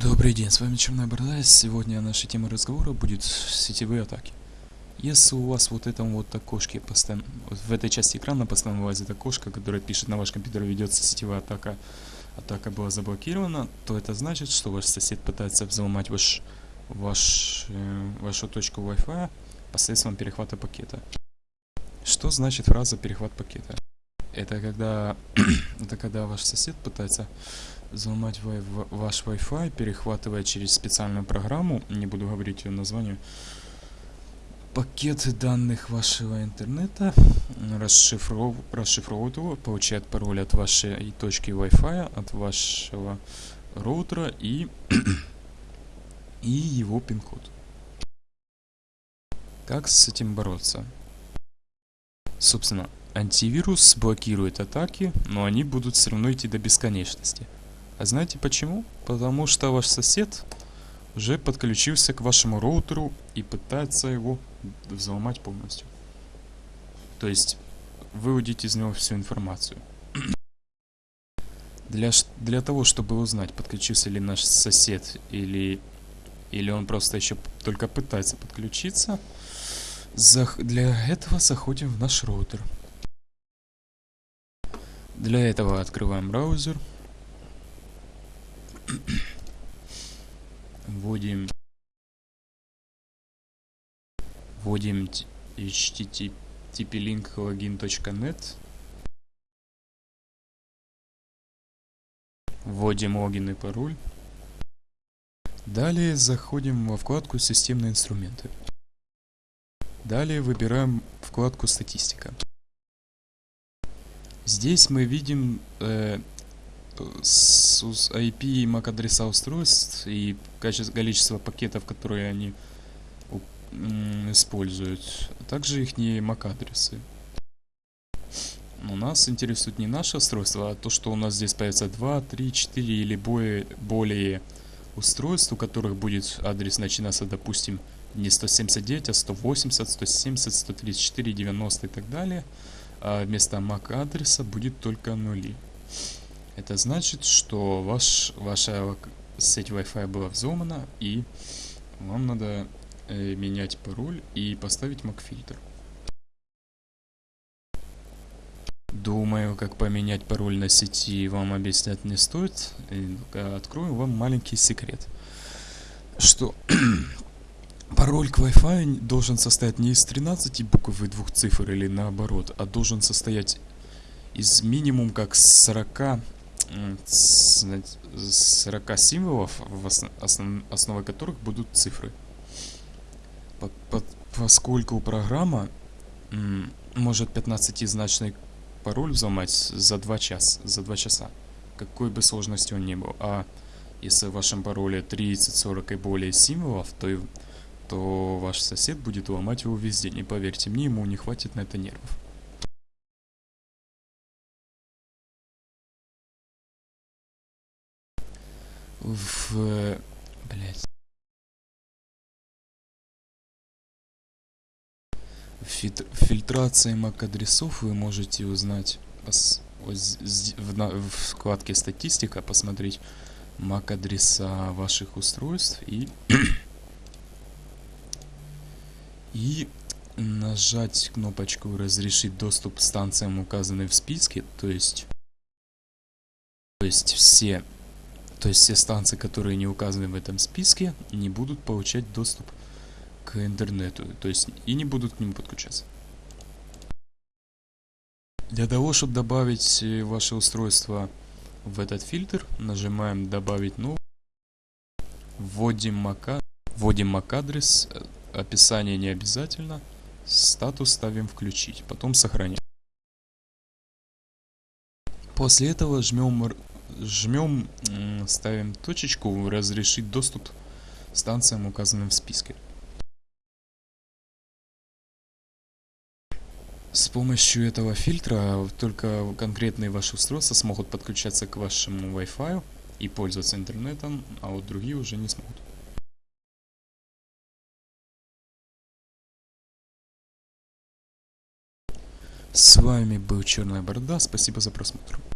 Добрый день, с вами Черная Борода. Сегодня наша тема разговора будет сетевые атаки. Если у вас вот этом вот окошке постоянно, в этой части экрана постоянно вылазит окошко, которое пишет на ваш компьютер ведется сетевая атака, атака была заблокирована, то это значит, что ваш сосед пытается взломать ваш, ваш, э, вашу точку Wi-Fi посредством перехвата пакета. Что значит фраза перехват пакета? Это когда, это когда ваш сосед пытается взломать ваш Wi-Fi, перехватывая через специальную программу, не буду говорить ее название, пакет данных вашего интернета, расшифров, расшифровывает его, получает пароль от вашей точки Wi-Fi, от вашего роутера и, и его пин-код. Как с этим бороться? Собственно, антивирус блокирует атаки, но они будут все равно идти до бесконечности. А знаете почему? Потому что ваш сосед уже подключился к вашему роутеру и пытается его взломать полностью. То есть выудить из него всю информацию. Для, для того, чтобы узнать, подключился ли наш сосед или, или он просто еще только пытается подключиться, для этого заходим в наш роутер. Для этого открываем браузер. Вводим вводим http link login.net вводим логин и пароль. Далее заходим во вкладку системные инструменты далее выбираем вкладку статистика здесь мы видим э, с IP и MAC адреса устройств и количество пакетов, которые они используют, а также их не MAC адресы. Но нас интересует не наше устройство, а то, что у нас здесь появится 2, 3, 4 или более, более устройств, у которых будет адрес начинаться, допустим, не 179, а 180, 170, 134, 90 и так далее. А вместо MAC адреса будет только нули. Это значит, что ваш, ваша сеть Wi-Fi была взломана, и вам надо э, менять пароль и поставить MAC-фильтр. Думаю, как поменять пароль на сети вам объяснять не стоит. Открою вам маленький секрет. Что пароль к Wi-Fi должен состоять не из 13 букв и двух цифр или наоборот, а должен состоять из минимум как 40 40 символов, в которых будут цифры. По, по, поскольку программа может 15-значный пароль взломать за 2 часа, за 2 часа, какой бы сложности он ни был. А если в вашем пароле 30, 40 и более символов, то, то ваш сосед будет ломать его везде. Не поверьте мне, ему не хватит на это нервов. в... Блять. В фильтрации MAC-адресов вы можете узнать в вкладке статистика посмотреть MAC-адреса ваших устройств и и нажать кнопочку разрешить доступ к станциям указанным в списке то есть то есть все то есть все станции, которые не указаны в этом списке, не будут получать доступ к интернету. То есть и не будут к нему подключаться. Для того, чтобы добавить э, ваше устройство в этот фильтр, нажимаем добавить новый. Вводим MAC, вводим MAC адрес, э, описание не обязательно, статус ставим включить, потом сохранять. После этого жмем жмем, ставим точечку, разрешить доступ станциям, указанным в списке. С помощью этого фильтра только конкретные ваши устройства смогут подключаться к вашему Wi-Fi и пользоваться интернетом, а вот другие уже не смогут. С вами был Черная Борода, спасибо за просмотр.